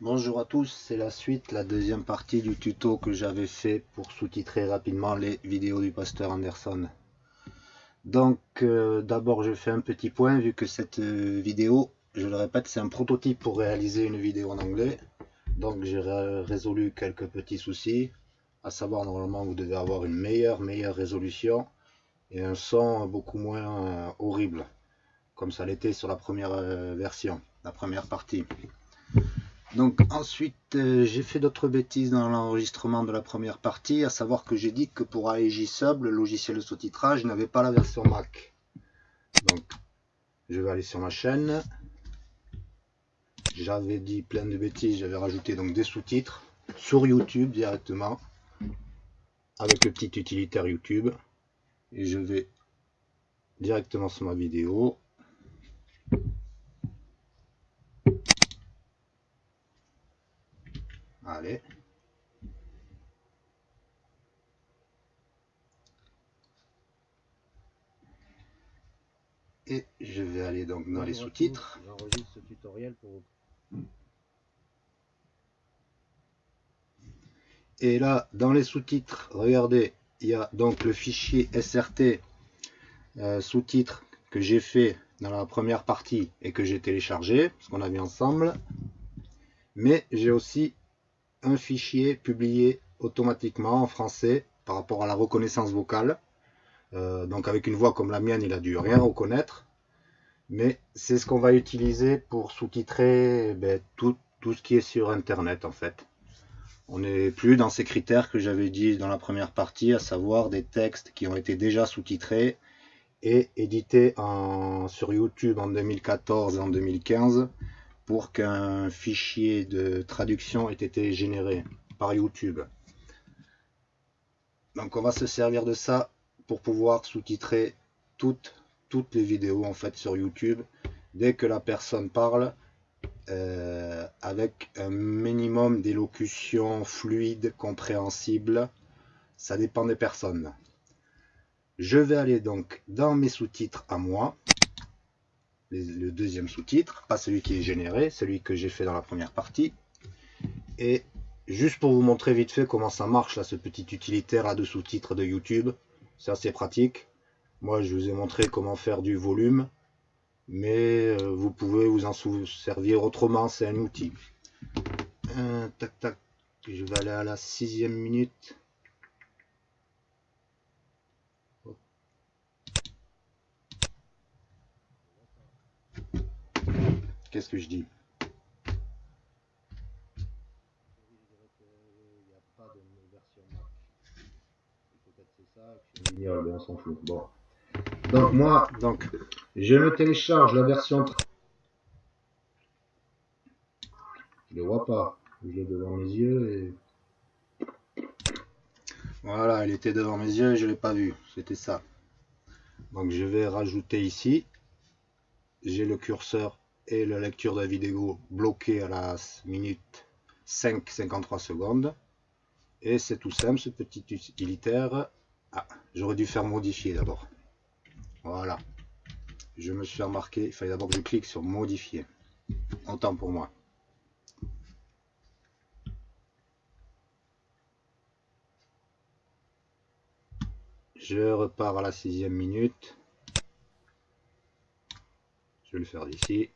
Bonjour à tous, c'est la suite, la deuxième partie du tuto que j'avais fait pour sous-titrer rapidement les vidéos du pasteur Anderson. Donc euh, d'abord je fais un petit point vu que cette euh, vidéo, je le répète, c'est un prototype pour réaliser une vidéo en anglais. Donc j'ai résolu quelques petits soucis, à savoir normalement vous devez avoir une meilleure, meilleure résolution et un son beaucoup moins euh, horrible, comme ça l'était sur la première version, la première partie. Donc ensuite, euh, j'ai fait d'autres bêtises dans l'enregistrement de la première partie, à savoir que j'ai dit que pour AEJ Sub, le logiciel de sous-titrage n'avait pas la version Mac. Donc, je vais aller sur ma chaîne. J'avais dit plein de bêtises, j'avais rajouté donc des sous-titres sur YouTube directement, avec le petit utilitaire YouTube. Et je vais directement sur ma vidéo. Allez. Et je vais aller donc dans les sous-titres. J'enregistre ce tutoriel pour Et là, dans les sous-titres, regardez, il y a donc le fichier SRT euh, sous-titres que j'ai fait dans la première partie et que j'ai téléchargé, ce qu'on a vu ensemble. Mais j'ai aussi un fichier publié automatiquement en français par rapport à la reconnaissance vocale. Euh, donc avec une voix comme la mienne, il a dû rien reconnaître. Mais c'est ce qu'on va utiliser pour sous-titrer ben, tout, ce qui est sur Internet en fait. On n'est plus dans ces critères que j'avais dit dans la première partie, à savoir des textes qui ont été déjà sous-titrés et édités sur YouTube en 2014 et en 2015 pour qu'un fichier de traduction ait été généré par YouTube. Donc on va se servir de ça pour pouvoir sous-titrer toutes, les vidéos en fait sur YouTube dès que la personne parle euh, avec un minimum d'élocution fluide, compréhensible. Ça dépend des personnes. Je vais aller donc dans mes sous-titres à moi le deuxième sous-titre, pas celui qui est généré, celui que j'ai fait dans la première partie. Et juste pour vous montrer vite fait comment ça marche, là, ce petit utilitaire à de sous-titres de YouTube, c'est assez pratique. Moi, je vous ai montré comment faire du volume, mais euh, vous pouvez vous en servir autrement, c'est un outil. tac, tac, je vais aller à la sixième minute. Qu'est-ce que je dis? On s'en fout. Bon. Donc moi, donc, je me télécharge la version. Je le vois pas. Je l'ai devant mes yeux et. Voilà, elle était devant mes yeux et je l'ai pas vu. C'était ça. Donc je vais rajouter ici. J'ai le curseur et la lecture de la vidéo bloquée à la minute 5,53 secondes. Et c'est tout simple, ce petit utilitaire. Ah, j'aurais dû faire modifier d'abord. Voilà. Je me suis remarqué, il fallait d'abord que je clique sur modifier. Autant pour moi. Je repars à la sixième minute. Je vais le faire d'ici.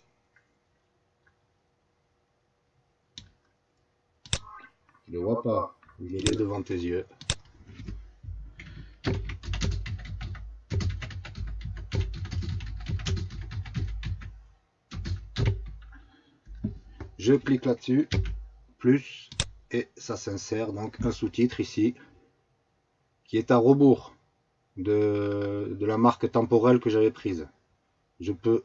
Le vois pas. Il est devant tes yeux. Je clique là-dessus, plus, et ça s'insère donc un sous-titre ici, qui est à rebours de la marque temporelle que j'avais prise. Je peux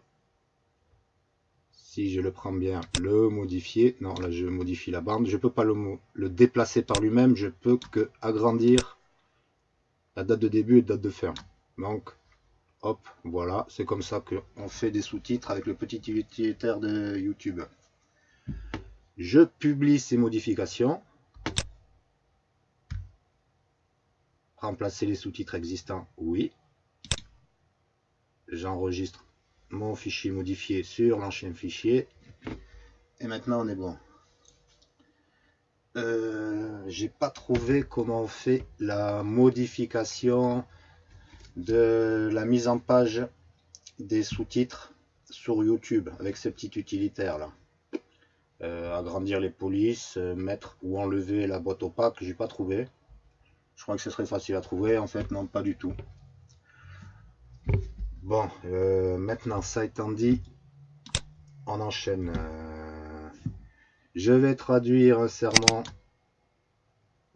si je le prends bien, le modifier. Non, là je modifie la bande. Je peux pas le, le, déplacer par lui-même. Je peux que agrandir la date de début et date de fin. Donc, hop, voilà. C'est comme ça qu'on fait des sous-titres avec le petit utilitaire de YouTube. Je publie ces modifications. Remplacer les sous-titres existants, oui. J'enregistre mon fichier modifié sur l'ancien fichier. Et maintenant on est bon. euh, j'ai pas trouvé comment on fait la modification de la mise en page des sous-titres sur YouTube avec ces petits utilitaires là. Euh, agrandir les polices, euh, mettre ou enlever la boîte opaque, j'ai pas trouvé. Je crois que ce serait facile à trouver, en fait non pas du tout. Bon, maintenant ça étant dit, on enchaîne. Je vais traduire un serment.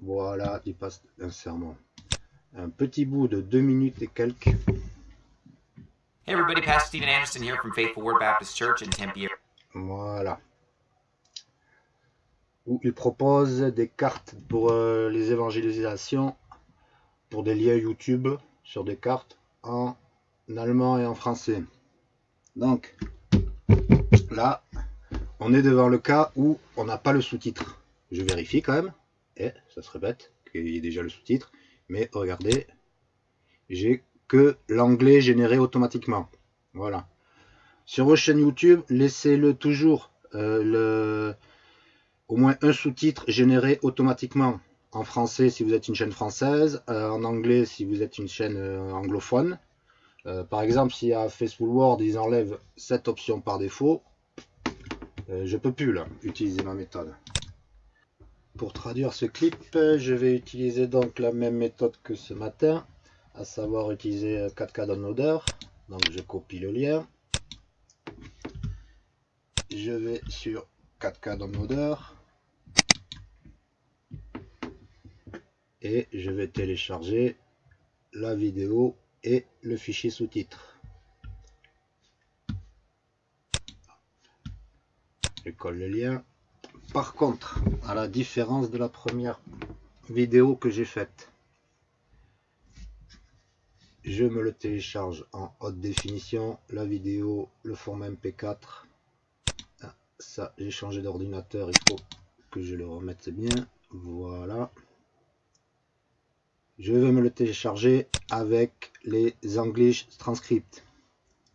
Voilà, il passe un serment. Un petit bout de deux minutes et quelques. Hey everybody, Pastor Stephen Anderson here from Faithful Word Baptist Church in Tempe. Voilà. Où il propose des cartes pour euh, les évangélisations, pour des liens YouTube sur des cartes en allemand et en français. Donc, là, on est devant le cas où on n'a pas le sous-titre. Je vérifie quand même, et ça se répète, qu'il y ait déjà le sous-titre, mais regardez, j'ai que l'anglais généré automatiquement. Voilà. Sur vos chaînes YouTube, laissez-le toujours euh, au moins un sous-titre généré automatiquement en français si vous êtes une chaîne française, euh, en anglais si vous êtes une chaîne euh, anglophone. Par exemple, si à Facebook Word, ils enlèvent cette option par défaut, euh, je peux plus utiliser ma méthode. Pour traduire ce clip, je vais utiliser donc la même méthode que ce matin, à savoir utiliser 4K Downloader. Donc je copie le lien. Je vais sur 4K Downloader. Et je vais télécharger la vidéo et le fichier sous-titres. colle le lien. Par contre, à la différence de la première vidéo que j'ai faite, je me le télécharge en haute définition, la vidéo, le format MP4. Ah, ça, j'ai changé d'ordinateur, il faut que je le remette bien. Voilà. Je vais me le télécharger avec les English transcripts.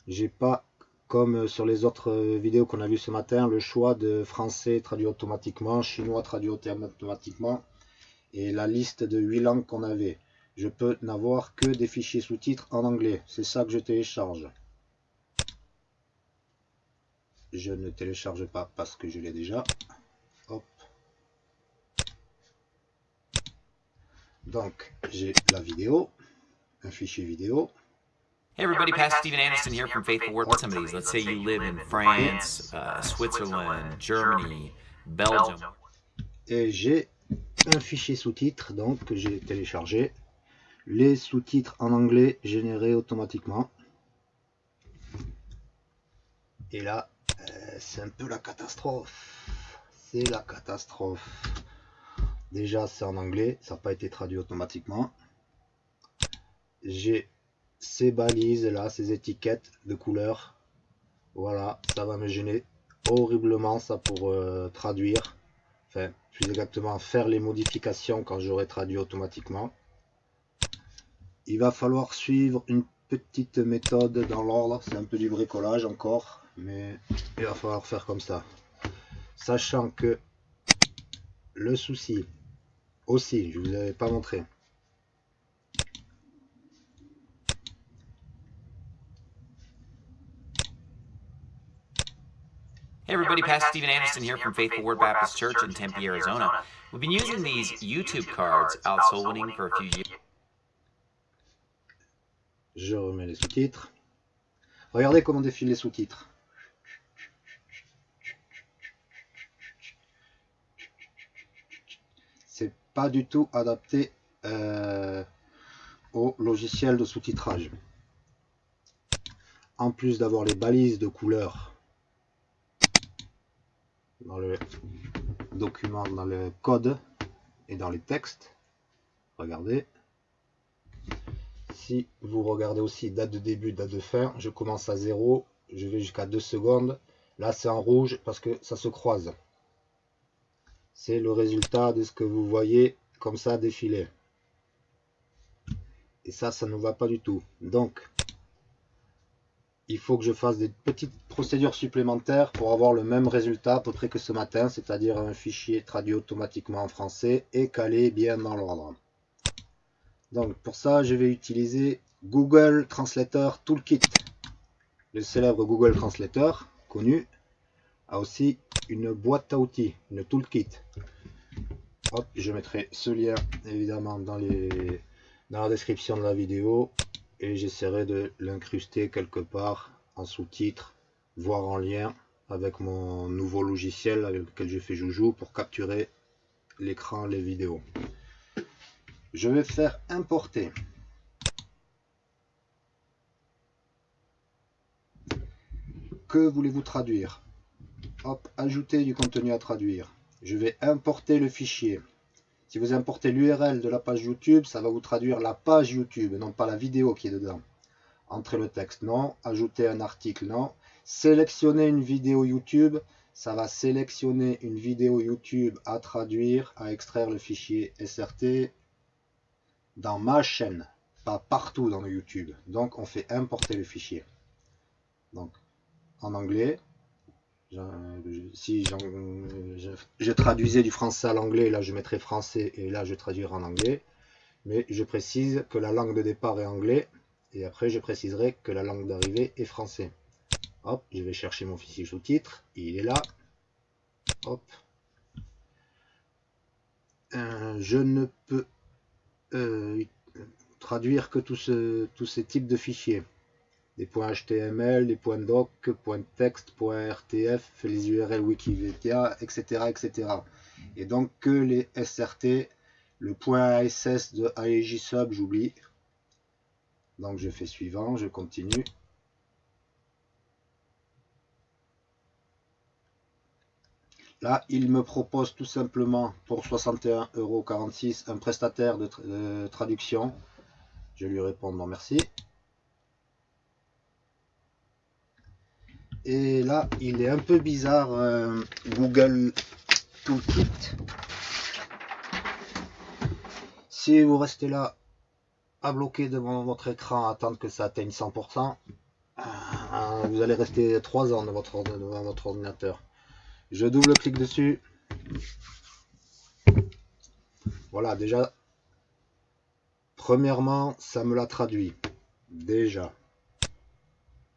J'ai pas comme sur les autres vidéos qu'on a vu ce matin, le choix de français traduit automatiquement, chinois traduit automatiquement, et la liste de 8 langues qu'on avait. Je peux n'avoir que des fichiers sous-titres en anglais. C'est ça que je télécharge. Je ne télécharge pas parce que je l'ai déjà. Donc, j'ai la vidéo, un fichier vidéo. Hey everybody, Pastor Stephen Anderson here from Faithful Word. Some of these, let's say you live in France, uh, Switzerland, Germany, Belgium. Et j'ai un fichier sous-titres donc que j'ai téléchargé. Les sous-titres en anglais générés automatiquement. Et là, euh, c'est un peu la catastrophe. C'est la catastrophe. Déjà, c'est en anglais, ça n'a pas été traduit automatiquement. J'ai ces balises là, ces étiquettes de couleurs. Voilà, ça va me gêner horriblement ça pour euh, traduire. Enfin, plus exactement faire les modifications quand j'aurai traduit automatiquement. Il va falloir suivre une petite méthode dans l'ordre. C'est un peu du bricolage encore, mais il va falloir faire comme ça. Sachant que le souci aussi, je vous avais pas montré, Hey everybody, Pastor Stephen Anderson here from Faithful Word Baptist Church in Tempe, Arizona. We've been using these YouTube cards out soul winning for a few years. Je remets les sous-titres. Regardez comment défilent les sous-titres. C'est pas du tout adapté euh, au logiciel de sous-titrage. En plus d'avoir les balises de couleurs dans le document, dans le code et dans les textes. Regardez. Si vous regardez aussi date de début, date de fin, je commence à 0, je vais jusqu'à 2 secondes. Là, c'est en rouge parce que ça se croise. C'est le résultat de ce que vous voyez comme ça défiler. Et ça, ça ne va pas du tout. Donc, il faut que je fasse des petites procédures supplémentaires pour avoir le même résultat à peu près que ce matin, c'est-à-dire un fichier traduit automatiquement en français et calé bien dans l'ordre. Donc pour ça, je vais utiliser Google Translator Toolkit. Le célèbre Google Translator, connu, a aussi une boîte à outils, une toolkit. Hop, je mettrai ce lien évidemment dans, les, dans la description de la vidéo et j'essaierai de l'incruster quelque part en sous-titres, voire en lien avec mon nouveau logiciel avec lequel je fais joujou pour capturer l'écran, les vidéos. Je vais faire importer. Que voulez-vous traduire? Hop, ajouter du contenu à traduire. Je vais importer le fichier. Si vous importez l'URL de la page YouTube, ça va vous traduire la page YouTube, non pas la vidéo qui est dedans. Entrez le texte, non. Ajouter un article, non. Sélectionner une vidéo YouTube, ça va sélectionner une vidéo YouTube à traduire, à extraire le fichier SRT dans ma chaîne, pas partout dans le YouTube. Donc on fait importer le fichier. Donc en anglais, si je, traduisais du français à l'anglais, là je mettrais français et là je traduirai en anglais. Mais je précise que la langue de départ est anglais et après je préciserai que la langue d'arrivée est français. Hop, je vais chercher mon fichier sous-titre, il est là. Hop. Euh, je ne peux euh, traduire que tous ces types de fichiers des points HTML, des points doc, points texte, points RTF, les URL Wikipédia, etc., etc. Et donc que les SRT, le point ASS de AEJSub, j'oublie. Donc je fais suivant, je continue. Là, il me propose tout simplement pour 61,46€ un prestataire de, traduction. Je lui réponds non merci. Et là, il est un peu bizarre, euh, Google Toolkit. Si vous restez là, à bloquer devant votre écran, attendre que ça atteigne 100%, euh, vous allez rester 3 ans devant votre, devant votre ordinateur. Je double-clique dessus. Voilà, déjà, premièrement, ça me l'a traduit. Déjà.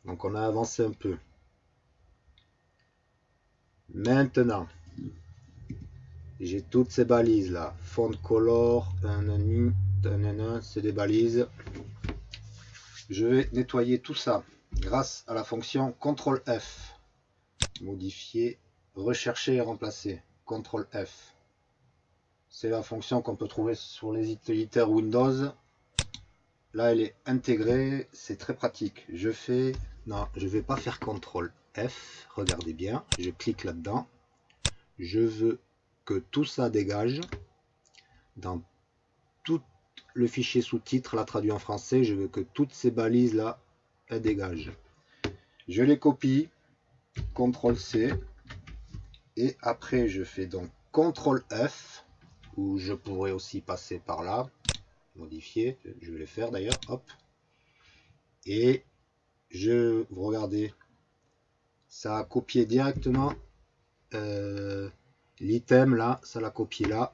Donc on a avancé un peu. Maintenant, j'ai toutes ces balises là. Font color, c'est des balises. Je vais nettoyer tout ça grâce à la fonction CTRL F. Modifier, rechercher et remplacer. CTRL F. C'est la fonction qu'on peut trouver sur les utilitaires Windows. Là, elle est intégrée, c'est très pratique. Je fais, non, je vais pas faire CTRL F, regardez bien, je clique là-dedans. Je veux que tout ça dégage. Dans tout le fichier sous-titre, là traduit en français, je veux que toutes ces balises là, elles dégagent. Je les copie, CTRL C, et après je fais donc CTRL F, ou je pourrais aussi passer par là, modifier, je vais le faire d'ailleurs, hop, et je, vous regardez, ça a copié directement euh, l'item là, ça l'a copié là.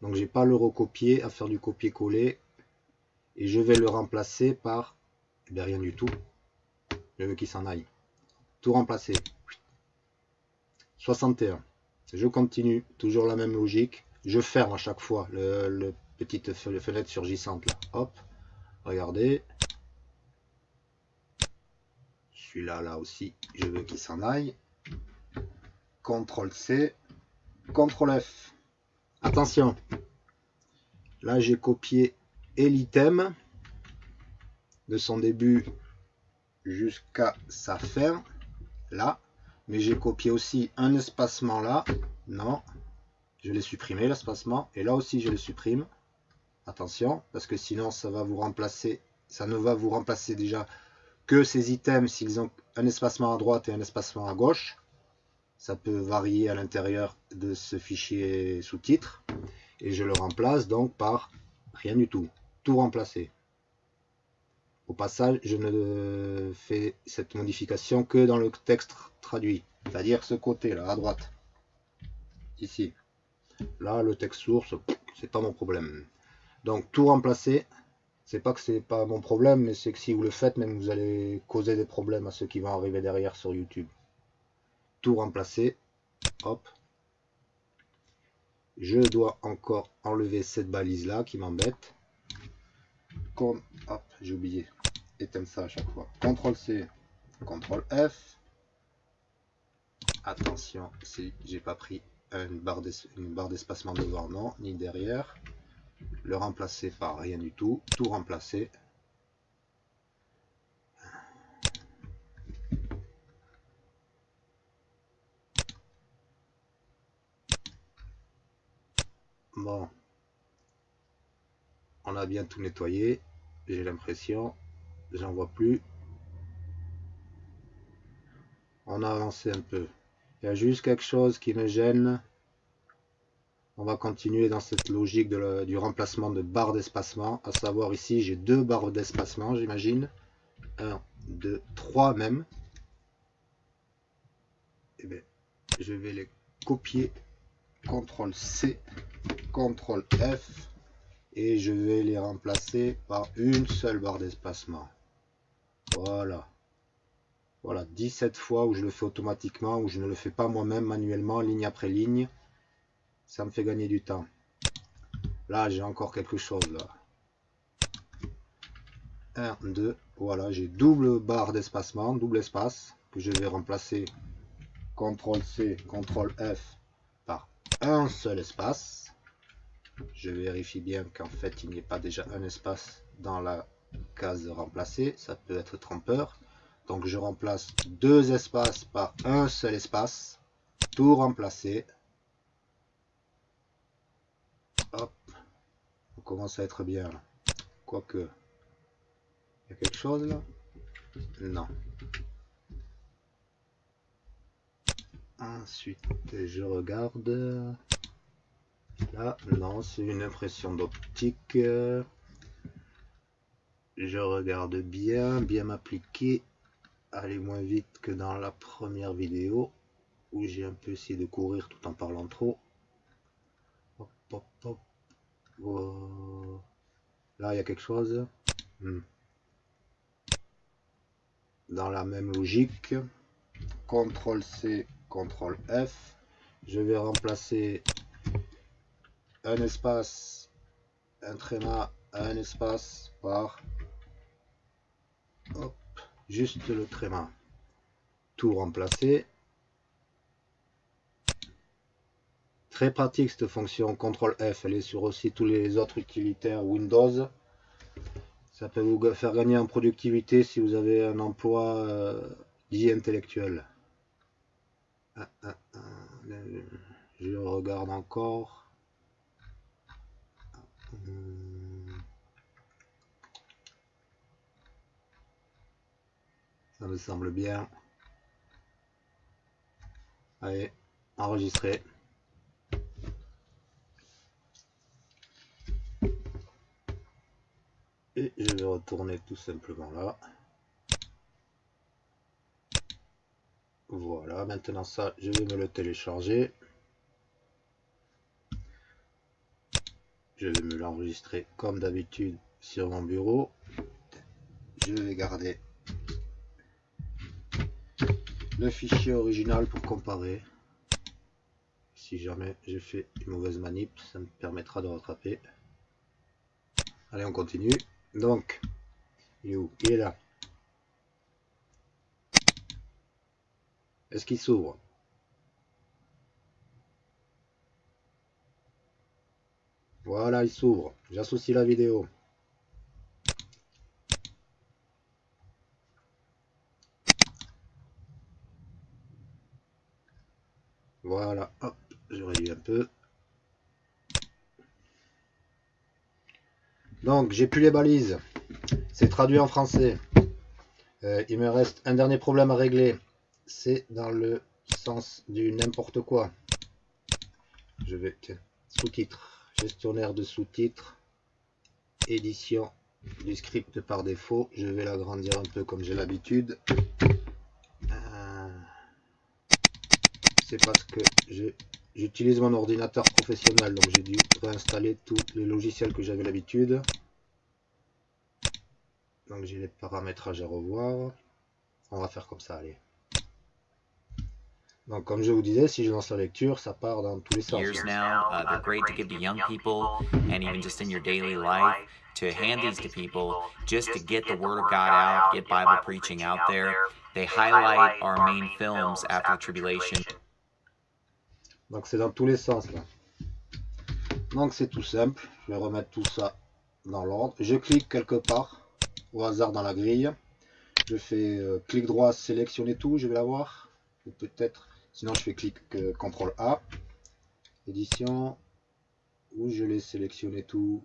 Donc j'ai pas le recopier à faire du copier-coller. Et je vais le remplacer par eh rien du tout. Je veux qu'il s'en aille. Tout remplacer. 61. Je continue, toujours la même logique. Je ferme à chaque fois le, petite fenêtre surgissante là. Hop, regardez, celui-là, là aussi, je veux qu'il s'en aille. CTRL C, CTRL F. Attention, là j'ai copié et l'item de son début jusqu'à sa fin, là. Mais j'ai copié aussi un espacement là. Non, je l'ai supprimé l'espacement. Et là aussi je le supprime. Attention, parce que sinon ça va vous remplacer, ça ne va vous remplacer déjà que ces items, s'ils ont un espacement à droite et un espacement à gauche, ça peut varier à l'intérieur de ce fichier sous-titre. Et je le remplace donc par rien du tout. Tout remplacer. Au passage, je ne fais cette modification que dans le texte traduit, c'est-à-dire ce côté-là, à droite. Ici. Là, le texte source, c'est pas mon problème. Donc, tout remplacer, c'est pas que c'est pas mon problème, mais c'est que si vous le faites, même vous allez causer des problèmes à ceux qui vont arriver derrière sur YouTube. Tout remplacer, hop. Je dois encore enlever cette balise là qui m'embête. Comme, hop, j'ai oublié, éteindre ça à chaque fois. CTRL C, CTRL F. Attention, si j'ai pas pris une barre d'espacement devant, non, ni derrière le remplacer par rien du tout, tout remplacer. Bon, on a bien tout nettoyé, j'ai l'impression, j'en vois plus. On a avancé un peu. Il y a juste quelque chose qui me gêne, on va continuer dans cette logique du remplacement de barres d'espacement. À savoir ici, j'ai deux barres d'espacement, j'imagine. 1, 2, 3 même. Et eh bien, je vais les copier. CTRL C, CTRL F. Et je vais les remplacer par une seule barre d'espacement. Voilà. Voilà, 17 fois où je le fais automatiquement, où je ne le fais pas moi-même manuellement, ligne après ligne ça me fait gagner du temps. Là, j'ai encore quelque chose là. 1, 2, voilà, j'ai double barre d'espacement, double espace, que je vais remplacer CTRL C, CTRL F par un seul espace. Je vérifie bien qu'en fait il n'y ait pas déjà un espace dans la case remplacée, ça peut être trompeur. Donc je remplace deux espaces par un seul espace, tout remplacé. Hop. On commence à être bien. Quoique. Il y a quelque chose là? Non. Ensuite, je regarde. Là, non, c'est une impression d'optique. Je regarde bien, bien m'appliquer. Aller moins vite que dans la première vidéo où j'ai un peu essayé de courir tout en parlant trop. Là, il y a quelque chose. Hmm. Dans la même logique, CTRL C, CTRL F. Je vais remplacer un espace, un tréma, un espace par juste le tréma. Tout remplacer. Très pratique cette fonction CTRL F, elle est sur aussi tous les autres utilitaires Windows. Ça peut vous faire gagner en productivité si vous avez un emploi euh, dit intellectuel. Ah, ah, ah, je regarde encore. Ça me semble bien. Allez, enregistrer. Je vais retourner tout simplement là. Voilà maintenant ça je vais me le télécharger. Je vais me l'enregistrer comme d'habitude sur mon bureau. Je vais garder le fichier original pour comparer. Si jamais j'ai fait une mauvaise manip ça me permettra de rattraper. Allez on continue donc, il est où? Il est là. Est-ce qu'il s'ouvre? Voilà, il s'ouvre. J'associe la vidéo. Voilà, hop, je réduis un peu. Donc, j'ai plus les balises. C'est traduit en français. Euh, il me reste un dernier problème à régler. C'est dans le sens du n'importe quoi. Je vais, sous-titres, gestionnaire de sous-titres, édition du script par défaut. Je vais l'agrandir un peu comme j'ai l'habitude. Euh, c'est parce que j'utilise mon ordinateur professionnel, donc j'ai dû réinstaller tous les logiciels que j'avais l'habitude. Donc j'ai les paramétrages à revoir. On va faire comme ça, allez. Donc, comme je vous disais, si je lance la lecture, ça part dans tous les sens. Years now, uh, they're great to give to young people, and even just in your daily life, to hand these to people, just to get the word of God out, get Bible preaching out there. They highlight our main films after the tribulation. Donc, c'est dans tous les sens là. Donc, c'est tout simple. Je vais remettre tout ça dans l'ordre. Je clique quelque part au hasard dans la grille. Je fais euh, clic droit, sélectionner tout. Je vais l'avoir. Ou peut-être Sinon, je fais clic euh, CTRL A, édition, où je l'ai sélectionné tout.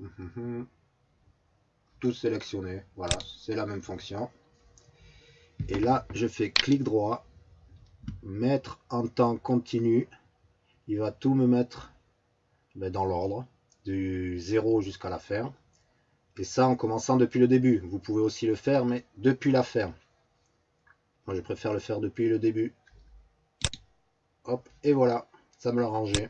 Tout sélectionné, voilà, c'est la même fonction. Et là, je fais clic droit, mettre en temps continu. Il va tout me mettre ben, dans l'ordre, du 0 jusqu'à la fin. Et ça en commençant depuis le début. Vous pouvez aussi le faire, mais depuis la fin. Moi, je préfère le faire depuis le début. Hop, et voilà, ça me l'a rangé.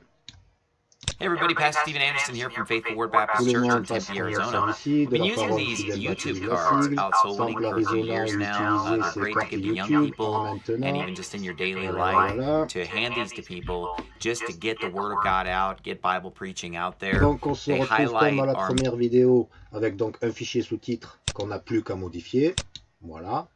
Hey everybody, Pastor Steven Anderson here from Faithful Word Baptist Church in Tempe, Arizona. We've been using these YouTube cards out for a few years now. Uh, great to give to young people and even just in your daily life to hand these to people just to get the Word of God out, get Bible preaching out there. Donc on se retrouve comme à la première vidéo avec donc un fichier sous-titre qu'on n'a plus qu'à modifier. Voilà.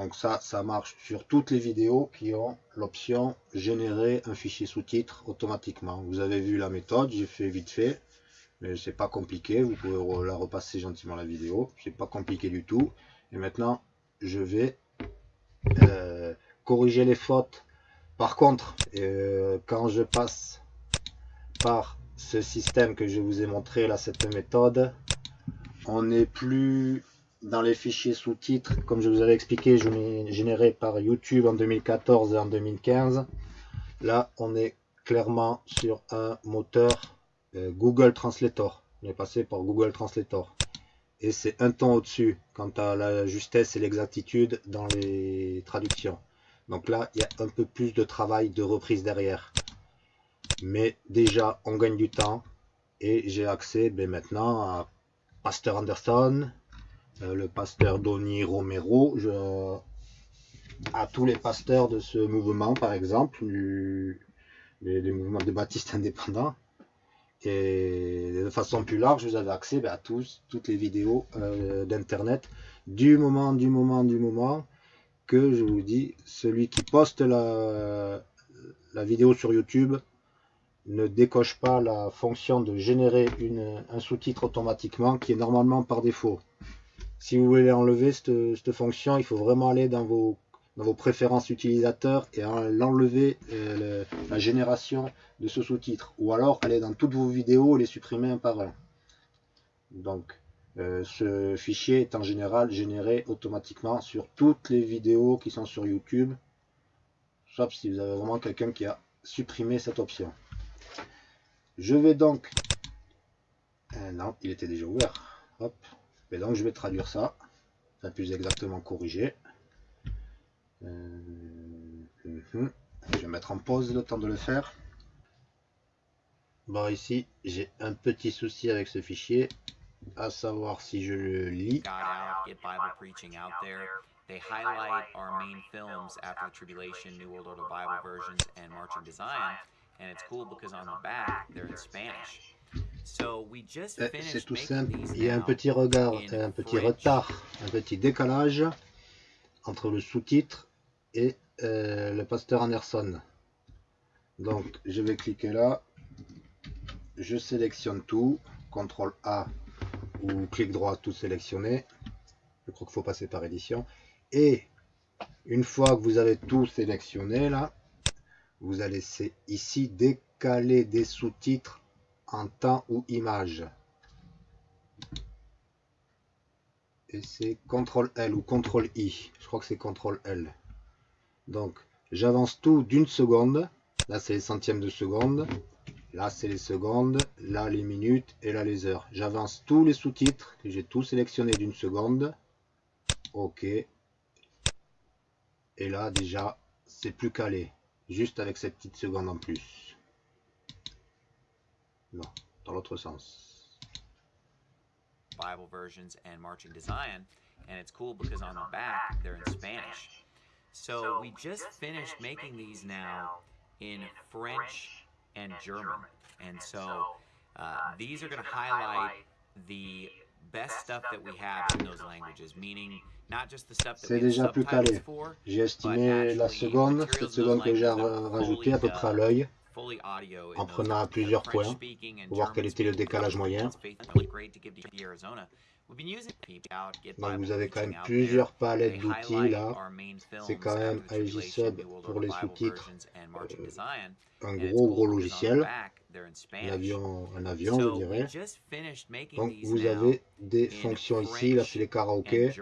Donc ça, ça marche sur toutes les vidéos qui ont l'option générer un fichier sous-titre automatiquement. Vous avez vu la méthode, j'ai fait vite fait, mais c'est pas compliqué. Vous pouvez la repasser gentiment la vidéo, c'est pas compliqué du tout. Et maintenant, je vais euh, corriger les fautes. Par contre, euh, quand je passe par ce système que je vous ai montré là, cette méthode, on n'est plus dans les fichiers sous-titres, comme je vous avais expliqué, je l'ai généré par YouTube en 2014 et en 2015. Là, on est clairement sur un moteur euh, Google Translator. On est passé par Google Translator. Et c'est un ton au-dessus quant à la justesse et l'exactitude dans les traductions. Donc là, il y a un peu plus de travail de reprise derrière. Mais déjà, on gagne du temps. Et j'ai accès ben, maintenant à Pastor Anderson, le pasteur Donny Romero, à tous les pasteurs de ce mouvement, par exemple, du, des, mouvements de baptistes indépendants. Et de façon plus large, vous avez accès ben, à tous, toutes les vidéos euh, d'internet du moment, du moment, du moment que je vous dis, celui qui poste la, vidéo sur YouTube ne décoche pas la fonction de générer un sous-titre automatiquement qui est normalement par défaut. Si vous voulez enlever cette, fonction, il faut vraiment aller dans vos, vos préférences utilisateurs et l'enlever euh, la génération de ce sous-titre. Ou alors aller dans toutes vos vidéos et les supprimer un par un. Donc euh, ce fichier est en général généré automatiquement sur toutes les vidéos qui sont sur YouTube. Sauf si vous avez vraiment quelqu'un qui a supprimé cette option. Je vais donc... Euh, non, il était déjà ouvert. Hop. Et donc je vais traduire ça, enfin plus exactement corriger. Euh, mhm. Je vais mettre en pause le temps de le faire. Bon ici j'ai un petit souci avec ce fichier, à savoir si je le lis. They highlight our main films after the tribulation, New World Order Bible versions, and Marching Design. And it's cool because on the back, they're in Spanish. C'est tout simple. Il y a un petit regard, un petit retard, un petit décalage entre le sous-titre et euh, le pasteur Anderson. Donc je vais cliquer là, je sélectionne tout, CTRL A ou clic droit tout sélectionner. Je crois qu'il faut passer par édition. Et une fois que vous avez tout sélectionné là, vous allez ici décaler des sous-titres temps ou image. Et c'est CTRL L ou CTRL I. Je crois que c'est CTRL L. Donc, j'avance tout d'une seconde. Là, c'est les centièmes de seconde. Là, c'est les secondes, là, les minutes et là, les heures. J'avance tous les sous-titres que j'ai tout sélectionné d'une seconde. OK. Et là, déjà, c'est plus calé. Juste avec cette petite seconde en plus. Non, dans l'autre sens. Bible versions and marching to Zion. And it's cool because on the back, they're in Spanish. So we just finished making these now in French and German. And so uh, these are going to highlight the best stuff that we have in those languages, meaning not just the stuff that C'est déjà plus calé. J'ai estimé la seconde, cette seconde que j'ai rajoutée à peu près à l'œil, en prenant à plusieurs points, pour voir quel était le décalage moyen. Donc vous avez quand même plusieurs palettes d'outils là. C'est quand même Sub pour les sous-titres. Euh, un gros gros logiciel. Un avion, un avion je dirais. Donc vous avez des fonctions ici, là c'est les karaokés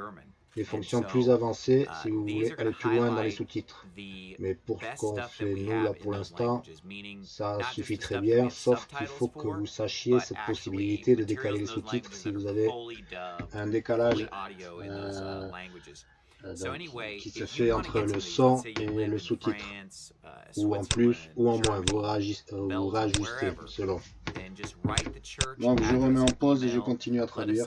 des fonctions plus avancées uh, si vous voulez aller plus loin dans les sous-titres. Mais pour ce qu'on fait nous là pour l'instant, ça suffit très bien, sauf qu'il faut que vous sachiez cette possibilité de décaler les sous-titres si vous avez un décalage uh, euh, euh, qui se fait entre le son et le sous-titre, uh, ou en plus ou en moins, vous, vous réajustez selon. Donc je remets en pause et je continue à traduire.